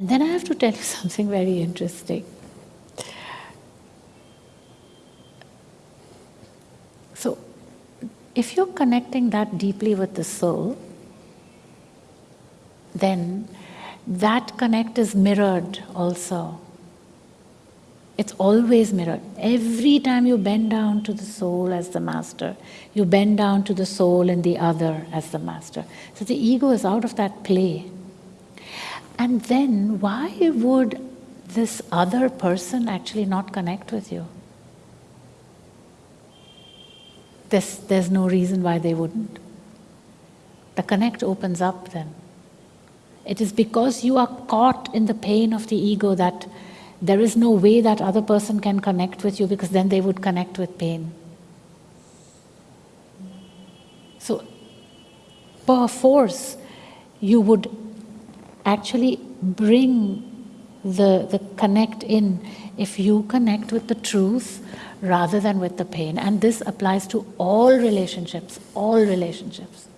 Then I have to tell you something very interesting. So, if you're connecting that deeply with the soul, then that connect is mirrored also. It's always mirrored. Every time you bend down to the soul as the master, you bend down to the soul in the other as the master. So the ego is out of that play. And then why would this other person actually not connect with you? There's, there's no reason why they wouldn't. The connect opens up then. It is because you are caught in the pain of the ego that there is no way that other person can connect with you because then they would connect with pain. So, per force, you would actually bring the, the connect in if you connect with the truth rather than with the pain. And this applies to all relationships, all relationships.